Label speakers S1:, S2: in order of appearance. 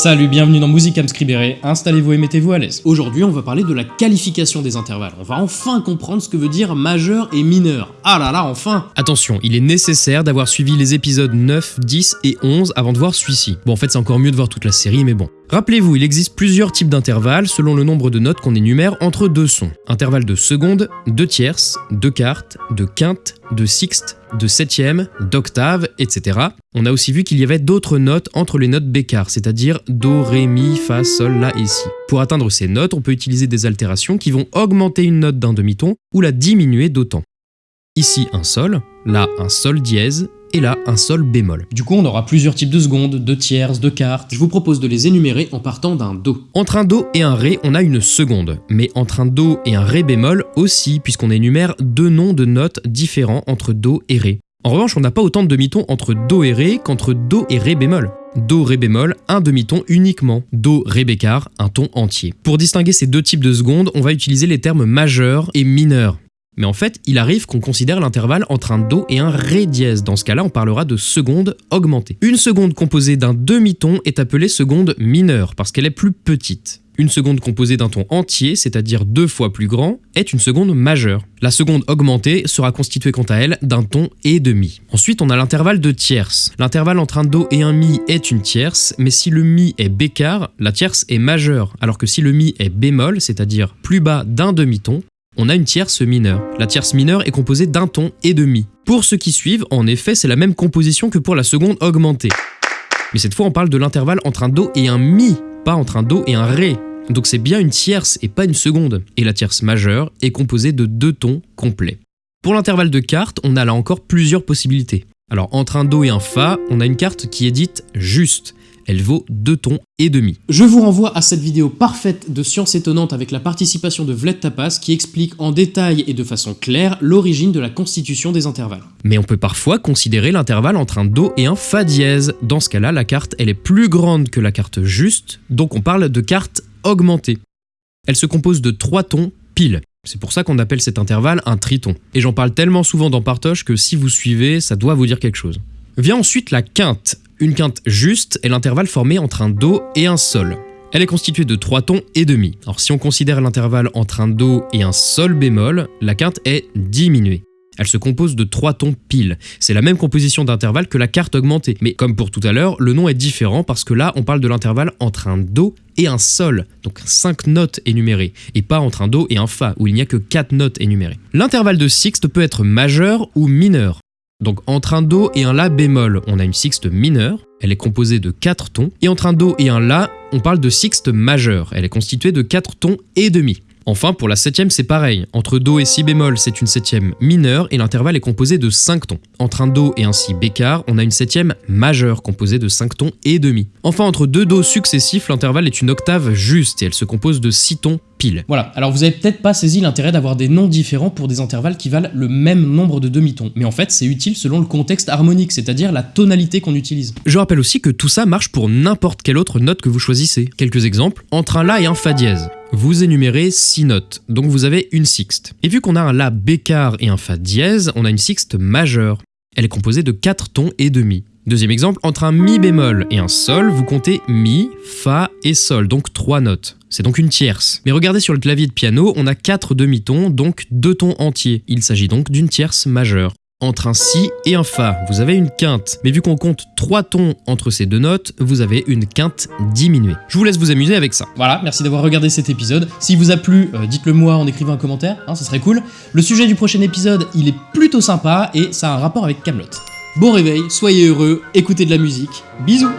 S1: Salut, bienvenue dans Musicam Scribere, installez-vous et mettez-vous à l'aise. Aujourd'hui, on va parler de la qualification des intervalles. On va enfin comprendre ce que veut dire majeur et mineur. Ah là là, enfin
S2: Attention, il est nécessaire d'avoir suivi les épisodes 9, 10 et 11 avant de voir celui-ci. Bon, en fait, c'est encore mieux de voir toute la série, mais bon. Rappelez-vous, il existe plusieurs types d'intervalles selon le nombre de notes qu'on énumère entre deux sons. Intervalle de seconde, de tierces, de quartes, de quintes, de sixte, de septième, d'octave, etc. On a aussi vu qu'il y avait d'autres notes entre les notes bécard, c'est-à-dire do, ré, mi, fa, sol, la et si. Pour atteindre ces notes, on peut utiliser des altérations qui vont augmenter une note d'un demi-ton ou la diminuer d'autant. Ici un sol, là un sol dièse, et là un sol bémol.
S1: Du coup, on aura plusieurs types de secondes, de tierces, de quartes. Je vous propose de les énumérer en partant d'un do.
S2: Entre un do et un ré, on a une seconde, mais entre un do et un ré bémol aussi, puisqu'on énumère deux noms de notes différents entre do et ré. En revanche, on n'a pas autant de demi-tons entre do et ré qu'entre do et ré bémol. Do, ré bémol, un demi-ton uniquement. Do, ré bécard, un ton entier. Pour distinguer ces deux types de secondes, on va utiliser les termes majeur et mineur. Mais en fait, il arrive qu'on considère l'intervalle entre un Do et un Ré dièse. Dans ce cas-là, on parlera de seconde augmentée. Une seconde composée d'un demi-ton est appelée seconde mineure parce qu'elle est plus petite. Une seconde composée d'un ton entier, c'est-à-dire deux fois plus grand, est une seconde majeure. La seconde augmentée sera constituée quant à elle d'un ton et demi. Ensuite, on a l'intervalle de tierce. L'intervalle entre un do et un mi est une tierce, mais si le mi est bécard, la tierce est majeure, alors que si le mi est bémol, c'est-à-dire plus bas d'un demi-ton, on a une tierce mineure. La tierce mineure est composée d'un ton et de mi. Pour ceux qui suivent, en effet, c'est la même composition que pour la seconde augmentée. Mais cette fois, on parle de l'intervalle entre un do et un mi, pas entre un do et un ré. Donc c'est bien une tierce et pas une seconde. Et la tierce majeure est composée de deux tons complets. Pour l'intervalle de carte, on a là encore plusieurs possibilités. Alors entre un do et un fa, on a une carte qui est dite juste. Elle vaut deux tons et demi.
S1: Je vous renvoie à cette vidéo parfaite de Science étonnante avec la participation de Vled Tapas qui explique en détail et de façon claire l'origine de la constitution des intervalles.
S2: Mais on peut parfois considérer l'intervalle entre un Do et un Fa dièse. Dans ce cas-là, la carte elle est plus grande que la carte juste, donc on parle de carte augmentée. Elle se compose de trois tons pile. C'est pour ça qu'on appelle cet intervalle un triton. Et j'en parle tellement souvent dans Partoche que si vous suivez, ça doit vous dire quelque chose. Vient ensuite la quinte. Une quinte juste est l'intervalle formé entre un Do et un Sol. Elle est constituée de trois tons et demi. Alors si on considère l'intervalle entre un Do et un Sol bémol, la quinte est diminuée. Elle se compose de trois tons pile. C'est la même composition d'intervalle que la carte augmentée. Mais comme pour tout à l'heure, le nom est différent parce que là, on parle de l'intervalle entre un Do et un Sol, donc cinq notes énumérées, et pas entre un Do et un Fa, où il n'y a que quatre notes énumérées. L'intervalle de sixte peut être majeur ou mineur. Donc entre un Do et un La bémol, on a une sixte mineure, elle est composée de 4 tons, et entre un Do et un La, on parle de sixte majeure, elle est constituée de 4 tons et demi. Enfin, pour la septième, c'est pareil. Entre Do et Si bémol, c'est une septième mineure et l'intervalle est composé de 5 tons. Entre un Do et un Si bécard, on a une septième majeure composée de 5 tons et demi. Enfin, entre deux Do successifs, l'intervalle est une octave juste et elle se compose de 6 tons pile.
S1: Voilà, alors vous avez peut-être pas saisi l'intérêt d'avoir des noms différents pour des intervalles qui valent le même nombre de demi-tons. Mais en fait, c'est utile selon le contexte harmonique, c'est-à-dire la tonalité qu'on utilise.
S2: Je rappelle aussi que tout ça marche pour n'importe quelle autre note que vous choisissez. Quelques exemples, entre un La et un Fa dièse. Vous énumérez 6 notes, donc vous avez une sixte. Et vu qu'on a un La bécard et un Fa dièse, on a une sixte majeure. Elle est composée de 4 tons et demi. Deuxième exemple, entre un Mi bémol et un Sol, vous comptez Mi, Fa et Sol, donc 3 notes. C'est donc une tierce. Mais regardez sur le clavier de piano, on a 4 demi-tons, donc 2 tons entiers. Il s'agit donc d'une tierce majeure. Entre un Si et un Fa, vous avez une quinte. Mais vu qu'on compte 3 tons entre ces deux notes, vous avez une quinte diminuée. Je vous laisse vous amuser avec ça.
S1: Voilà, merci d'avoir regardé cet épisode. S'il vous a plu, euh, dites-le moi en écrivant un commentaire, hein, ça serait cool. Le sujet du prochain épisode, il est plutôt sympa et ça a un rapport avec Camelot. Bon réveil, soyez heureux, écoutez de la musique. Bisous